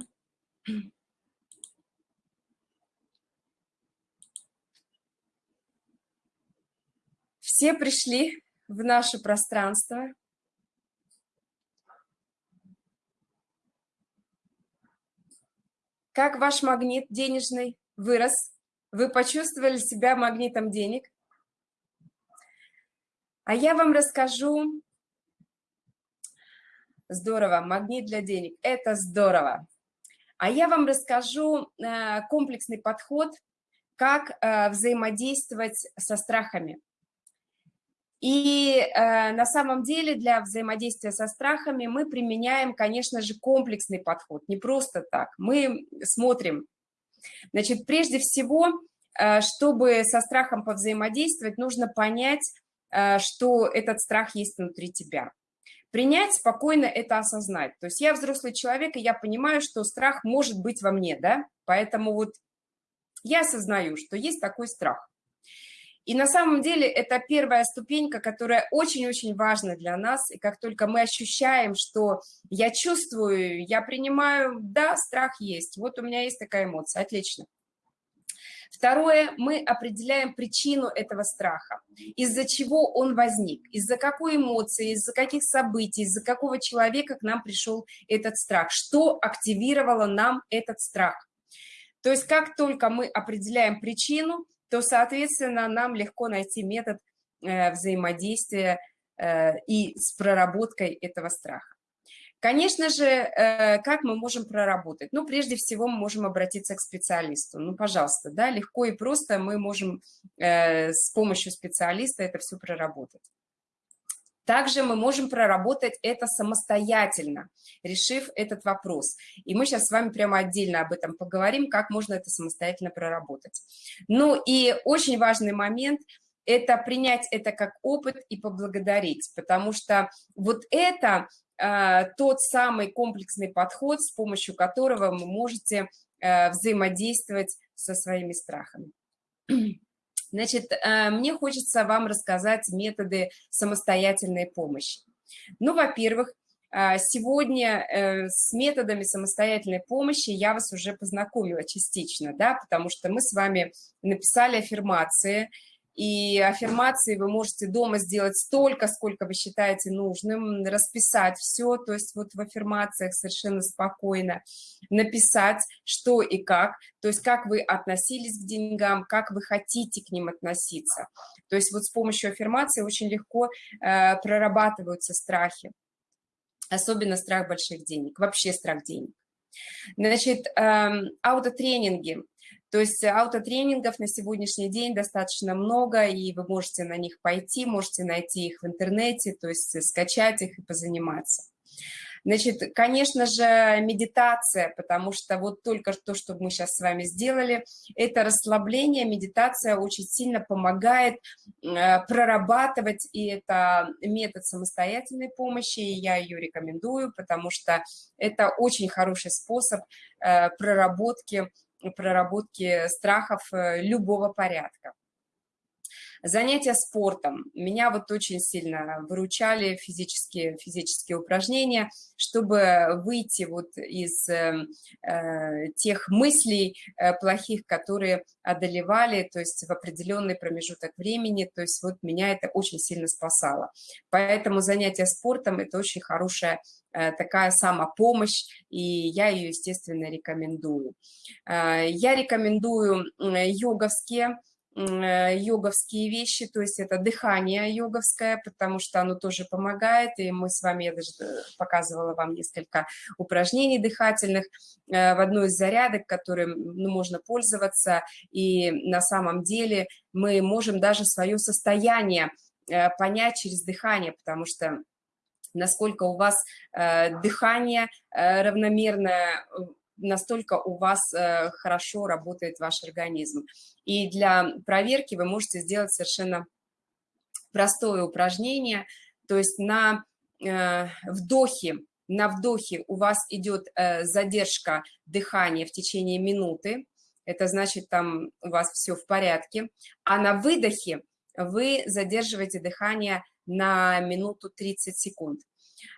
Все пришли в наше пространство. Как ваш магнит денежный вырос? Вы почувствовали себя магнитом денег? А я вам расскажу... Здорово, магнит для денег. Это здорово. А я вам расскажу э, комплексный подход, как э, взаимодействовать со страхами. И э, на самом деле для взаимодействия со страхами мы применяем, конечно же, комплексный подход, не просто так. Мы смотрим, значит, прежде всего, э, чтобы со страхом повзаимодействовать, нужно понять, э, что этот страх есть внутри тебя. Принять спокойно это осознать. То есть я взрослый человек, и я понимаю, что страх может быть во мне, да, поэтому вот я осознаю, что есть такой страх. И на самом деле это первая ступенька, которая очень-очень важна для нас. И как только мы ощущаем, что я чувствую, я принимаю, да, страх есть, вот у меня есть такая эмоция, отлично. Второе, мы определяем причину этого страха, из-за чего он возник, из-за какой эмоции, из-за каких событий, из-за какого человека к нам пришел этот страх, что активировало нам этот страх. То есть как только мы определяем причину, то, соответственно, нам легко найти метод э, взаимодействия э, и с проработкой этого страха. Конечно же, э, как мы можем проработать? Ну, прежде всего, мы можем обратиться к специалисту. Ну, пожалуйста, да, легко и просто мы можем с помощью специалиста это все проработать. Также мы можем проработать это самостоятельно, решив этот вопрос. И мы сейчас с вами прямо отдельно об этом поговорим, как можно это самостоятельно проработать. Ну и очень важный момент это принять это как опыт и поблагодарить, потому что вот это э, тот самый комплексный подход, с помощью которого вы можете э, взаимодействовать со своими страхами. Значит, э, мне хочется вам рассказать методы самостоятельной помощи. Ну, во-первых, э, сегодня э, с методами самостоятельной помощи я вас уже познакомила частично, да, потому что мы с вами написали аффирмации, и аффирмации вы можете дома сделать столько, сколько вы считаете нужным, расписать все, то есть вот в аффирмациях совершенно спокойно написать, что и как, то есть как вы относились к деньгам, как вы хотите к ним относиться. То есть вот с помощью аффирмации очень легко э, прорабатываются страхи, особенно страх больших денег, вообще страх денег. Значит, э, аутотренинги – то есть аутотренингов на сегодняшний день достаточно много, и вы можете на них пойти, можете найти их в интернете, то есть скачать их и позаниматься. Значит, конечно же, медитация, потому что вот только то, что мы сейчас с вами сделали, это расслабление, медитация очень сильно помогает э, прорабатывать, и это метод самостоятельной помощи, и я ее рекомендую, потому что это очень хороший способ э, проработки проработки страхов э, любого порядка. Занятия спортом. Меня вот очень сильно выручали физические, физические упражнения, чтобы выйти вот из э, э, тех мыслей э, плохих, которые одолевали, то есть в определенный промежуток времени, то есть вот меня это очень сильно спасало. Поэтому занятия спортом – это очень хорошая э, такая самопомощь, и я ее, естественно, рекомендую. Э, я рекомендую йоговские йоговские вещи, то есть это дыхание йоговское, потому что оно тоже помогает, и мы с вами, я даже э, показывала вам несколько упражнений дыхательных э, в одной из зарядок, которым ну, можно пользоваться, и на самом деле мы можем даже свое состояние понять через дыхание, потому что насколько у вас дыхание равномерное, настолько у вас э, хорошо работает ваш организм. И для проверки вы можете сделать совершенно простое упражнение, то есть на э, вдохе, на вдохе у вас идет э, задержка дыхания в течение минуты, это значит, там у вас все в порядке, а на выдохе вы задерживаете дыхание на минуту 30 секунд,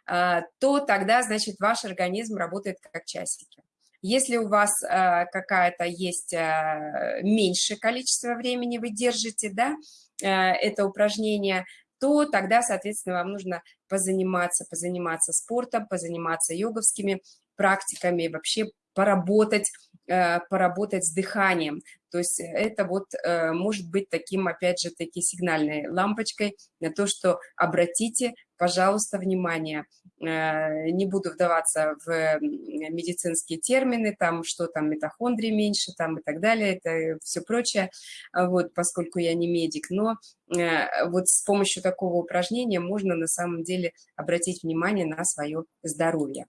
то тогда, значит, ваш организм работает как часики. Если у вас э, какая-то есть э, меньшее количество времени вы держите, да, э, это упражнение, то тогда, соответственно, вам нужно позаниматься, позаниматься спортом, позаниматься йоговскими практиками, вообще поработать, э, поработать с дыханием. То есть это вот э, может быть таким, опять же, таки сигнальной лампочкой на то, что обратите, пожалуйста, внимание. Э, не буду вдаваться в медицинские термины, там, что там митохондрии меньше, там и так далее, это все прочее, вот, поскольку я не медик, но вот с помощью такого упражнения можно на самом деле обратить внимание на свое здоровье.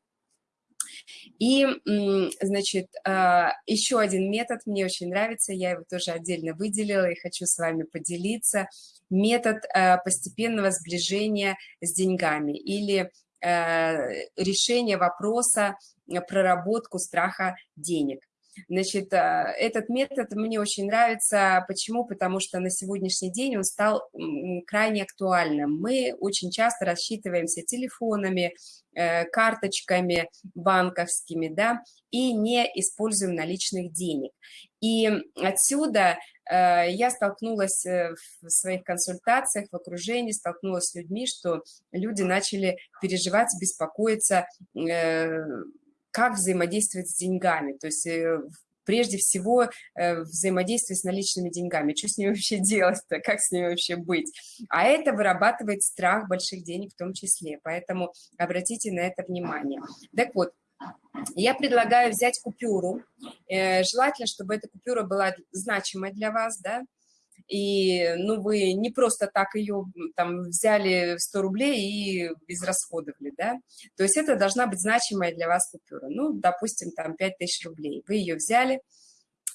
И, значит, а, еще один метод мне очень нравится, я его тоже отдельно выделила и хочу с вами поделиться. Метод а, постепенного сближения с деньгами или а, решение вопроса проработку страха денег. Значит, а, этот метод мне очень нравится. Почему? Потому что на сегодняшний день он стал крайне актуальным. Мы очень часто рассчитываемся телефонами, э, карточками банковскими, да, и не используем наличных денег. И отсюда э, я столкнулась э, в своих консультациях, в окружении, столкнулась с людьми, что люди начали переживать, беспокоиться, как взаимодействовать с деньгами, то есть э, прежде всего э, взаимодействие с наличными деньгами. Что с ними вообще делать-то, как с ними вообще быть? А это вырабатывает страх больших денег в том числе, поэтому обратите на это внимание. Так вот, я предлагаю взять купюру, э, желательно, чтобы эта купюра была значимой для вас, да, и ну, вы не просто так ее там взяли 100 рублей и израсходовали, да, то есть это должна быть значимая для вас купюра, ну, допустим, там 5000 рублей, вы ее взяли,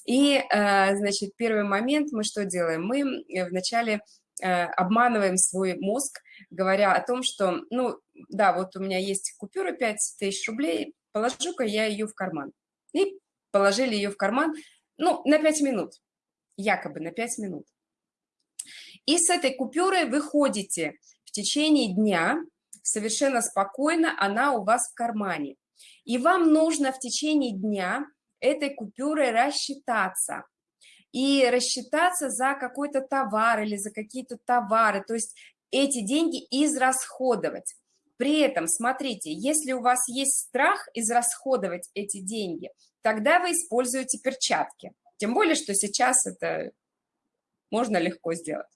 и, э, значит, первый момент мы что делаем? Мы вначале обманываем свой мозг, говоря о том, что, ну, да, вот у меня есть купюра 5 тысяч рублей, положу-ка я ее в карман. И положили ее в карман, ну, на 5 минут, якобы на 5 минут. И с этой купюрой вы ходите в течение дня, совершенно спокойно, она у вас в кармане. И вам нужно в течение дня этой купюрой рассчитаться. И рассчитаться за какой-то товар или за какие-то товары, то есть эти деньги израсходовать. При этом, смотрите, если у вас есть страх израсходовать эти деньги, тогда вы используете перчатки. Тем более, что сейчас это можно легко сделать.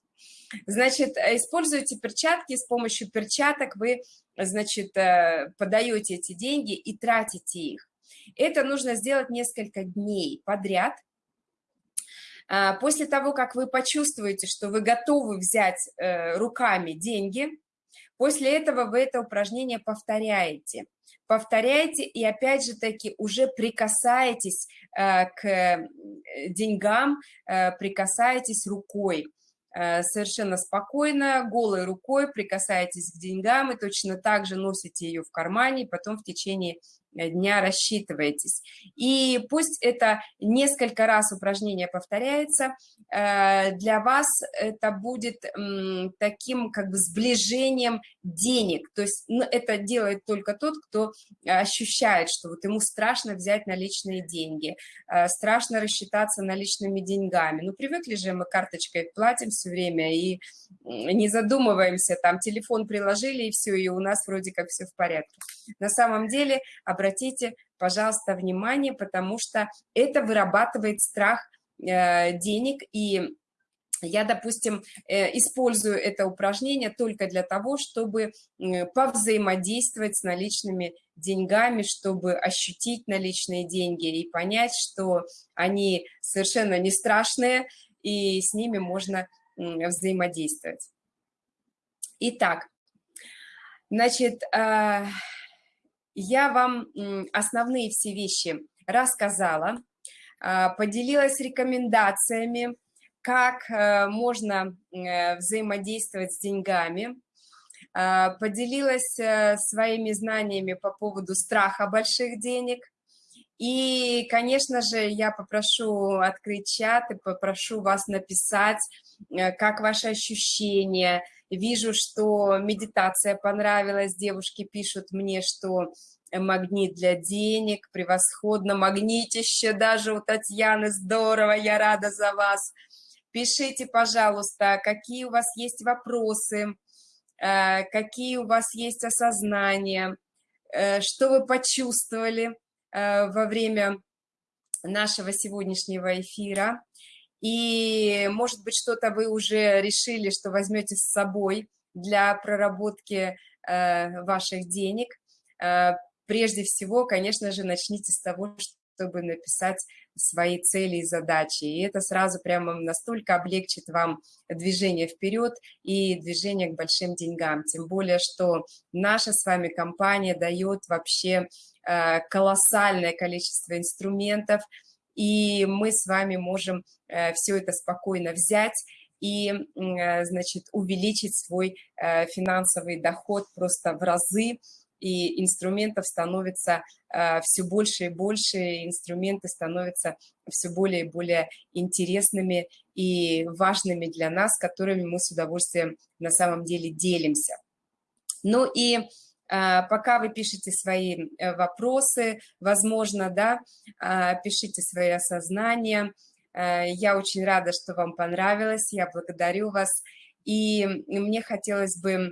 Значит, используйте перчатки, с помощью перчаток вы, значит, э, подаете эти деньги и тратите их. Это нужно сделать несколько дней подряд. А, после того, как вы почувствуете, что вы готовы взять э, руками деньги, после этого вы это упражнение повторяете. Повторяете и опять же таки уже прикасаетесь э, к деньгам, прикасаетесь рукой. Э, совершенно спокойно, голой рукой прикасаетесь к деньгам и точно так же носите ее в кармане, потом в течение дня рассчитываетесь. И пусть это несколько раз упражнение повторяется, э, для вас это будет таким как бы сближением денег. То есть ну, это делает только тот, кто ощущает, что вот ему страшно взять наличные деньги, э, страшно рассчитаться наличными деньгами. Ну, привыкли же мы карточкой платим все время и не задумываемся, там телефон приложили и все, и у нас вроде как все в порядке. На самом деле обратите, пожалуйста, внимание, потому что это вырабатывает страх э, денег, и я, допустим, э, использую это упражнение только для того, чтобы повзаимодействовать с наличными деньгами, чтобы ощутить наличные деньги и понять, что они совершенно не страшные, и с ними можно взаимодействовать. Итак, значит, э, я вам основные все вещи рассказала, а, поделилась рекомендациями, как э, можно э, взаимодействовать с деньгами, а, поделилась э, своими знаниями по поводу страха больших денег. И, конечно же, я попрошу открыть чат и попрошу вас написать, как ваши ощущения, Вижу, что медитация понравилась, девушки пишут мне, что магнит для денег, превосходно, магнитище даже у Татьяны, здорово, я рада за вас. Пишите, пожалуйста, какие у вас есть вопросы, э, какие у вас есть осознания, э, что вы почувствовали э, во время нашего сегодняшнего эфира. И, может быть, что-то вы уже решили, что возьмете с собой для проработки э, ваших денег. Э, прежде всего, конечно же, начните с того, чтобы написать свои цели и задачи. И это сразу прямо настолько облегчит вам движение вперед и движение к большим деньгам. Тем более, что наша с вами компания дает вообще э, колоссальное количество инструментов, и мы с вами можем э, все это спокойно взять и, э, значит, увеличить свой э, финансовый доход просто в разы, и инструментов становится все больше и больше, инструменты становятся все более и более интересными и важными для нас, которыми мы с удовольствием на самом деле делимся. Ну и пока вы пишете свои э, вопросы, возможно, да, а, пишите свои осознания. Э, я очень рада, что вам понравилось, я благодарю вас. И мне хотелось бы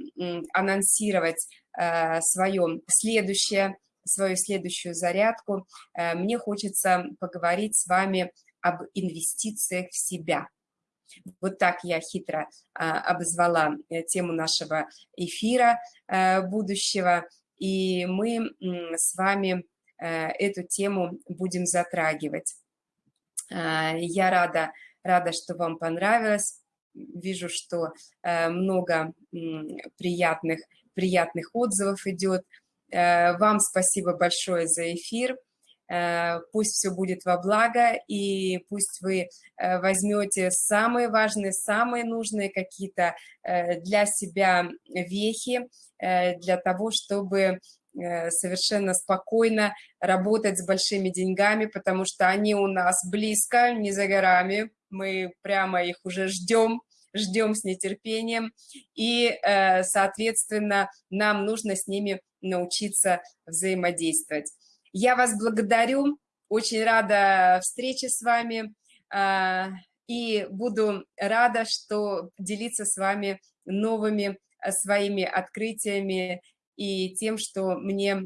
анонсировать э, свое следующее, свою следующую зарядку. Мне хочется поговорить с вами об инвестициях в себя. Вот так я хитро а, обозвала э, тему нашего эфира э, будущего, и мы с вами э, эту тему будем затрагивать. А, я рада, рада, что вам понравилось. Вижу, что много приятных, приятных отзывов идет. Вам спасибо большое за эфир. Э, пусть все будет во благо, и пусть вы э, возьмете самые важные, самые нужные какие-то э, для себя вехи, для того, чтобы совершенно спокойно работать с большими деньгами, потому что они у нас близко, не за горами, мы прямо их уже ждем, ждем с нетерпением, и, соответственно, нам нужно с ними научиться взаимодействовать. Я вас благодарю, очень рада встрече с вами. А, и буду рада, что делиться с вами новыми а, своими открытиями и тем, что мне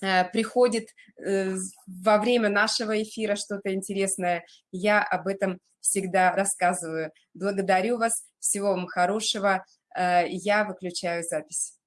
а, приходит э, во время нашего эфира что-то интересное, я об этом всегда рассказываю. Благодарю вас, всего вам хорошего, я выключаю запись.